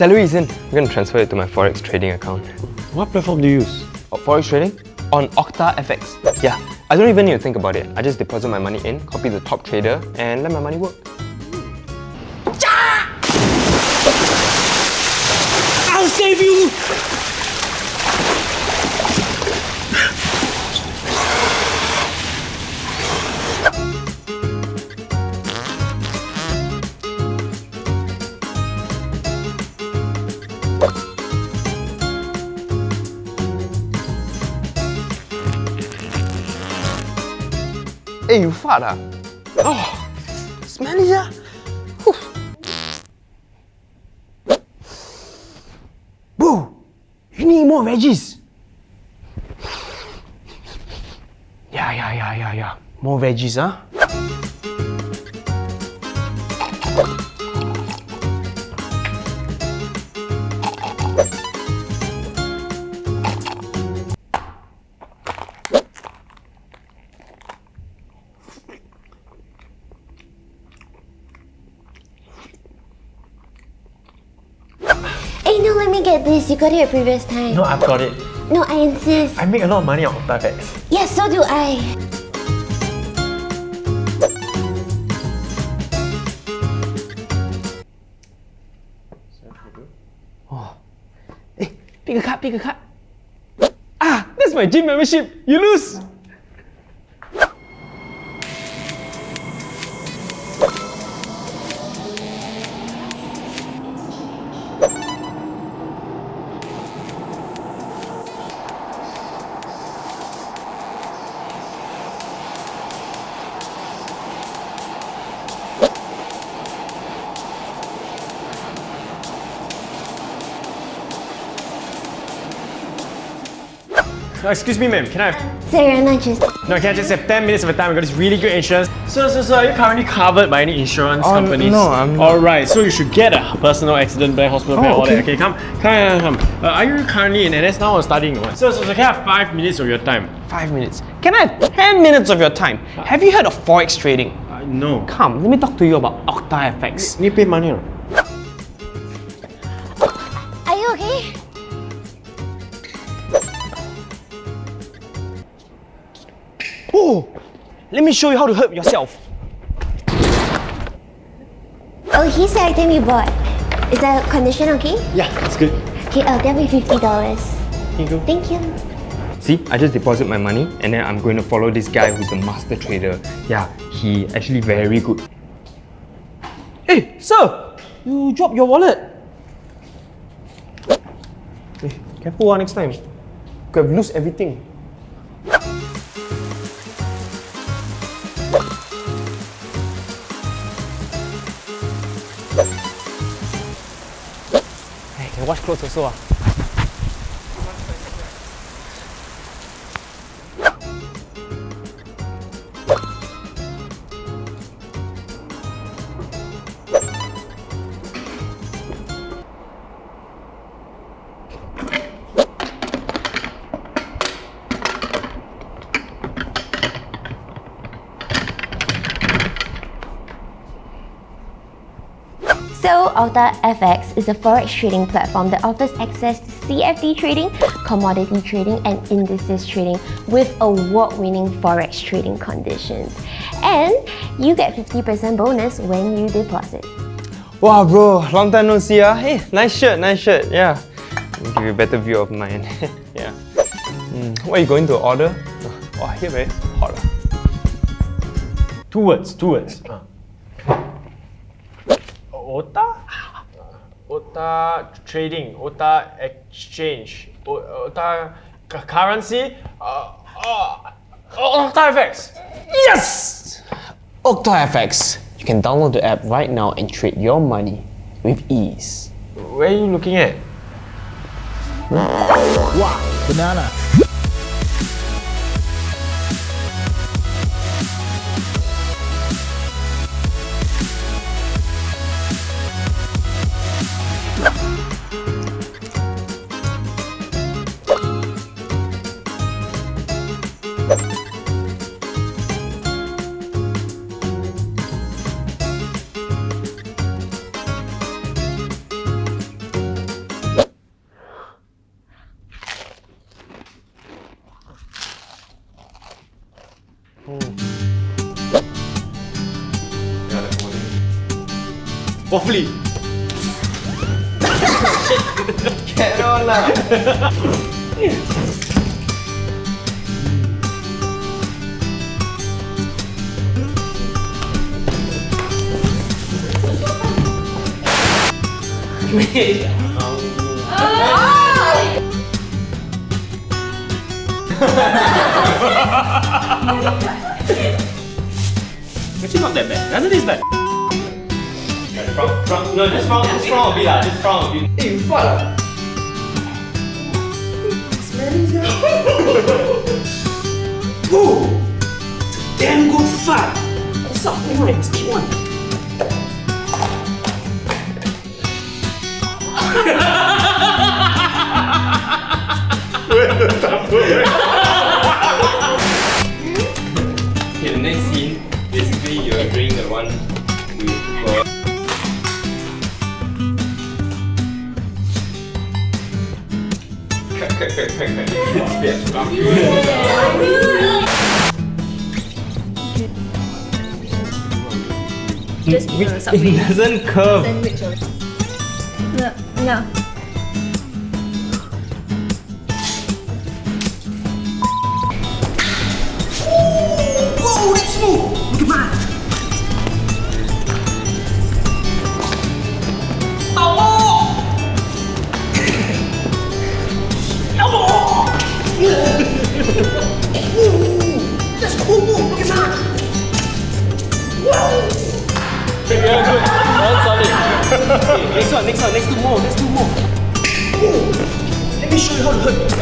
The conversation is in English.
salary is in. I'm going to transfer it to my forex trading account. What platform do you use? Oh, forex trading? On OctaFX. Yeah, I don't even need to think about it. I just deposit my money in, copy the top trader, and let my money work. I'll save you! Hey, you fart ah? Oh, smelly ah. Whew. Bro, you need more veggies. Yeah, yeah, yeah, yeah, yeah. More veggies, huh? Hey, no, let me get this. You got it previous time. No, I've got it. No, I insist. I make a lot of money on OctaFX. Yes, so do I. Oh. Hey, pick a card, pick a card. Ah, that's my gym membership. You lose. Uh, excuse me, ma'am. Can I have... Sorry, not just. No, can I just have 10 minutes of your time? I got this really good insurance. So, so, so, are you currently covered by any insurance Oh, companies? no, I'm not. Alright, so you should get a personal accident plan, hospital plan, all that. okay. Okay, come, come, come. come. Uh, are you currently in NS now or studying or what? So, so, so, can I have 5 minutes of your time? Five minutes. Can I have 10 minutes of your time? Have you heard of forex trading? Uh, no. Come, let me talk to you about OctaFX. Need to pay money or Are you okay? Let me show you how to hurt yourself. Oh, he's the item you bought. Is the condition okay? Yeah, that's good. Okay, uh, that'll be $50. Here you go. Thank you. See, I just deposit my money and then I'm going to follow this guy who's a master trader. Yeah, he actually very good. Hey, sir! You dropped your wallet. Hey, careful ah next time. Could have lose everything. Hey, can wash clothes also So, Alta FX is a forex trading platform that offers access to CFD trading, commodity trading, and indices trading with award-winning forex trading conditions. And you get 50% bonus when you deposit. Wow, bro, long time no see. Ah. Hey, nice shirt, nice shirt. Yeah. Give you a better view of mine. yeah. Mm, what are you going to order? Oh, here very hot. ah. Two words, two words. Uh. Ota? Ota trading, Ota exchange, Ota currency, uh, uh, Ota FX. Yes! OctaFX. You can download the app right now and trade your money with ease. Where are you looking at? Wow, banana. Waffly. Actually not that bad. Doesn't taste bad. From, from, no, just from, just from a bit lah, just from a bit. Hey, you fart ah? Ooh, it's a damn good fight. What's up, boy? Let's get one. Okay, the Just eat on the subway. It doesn't curve. Sandwich or No, no. Next one, next one, next two more, next two more. Let me show you how to hurt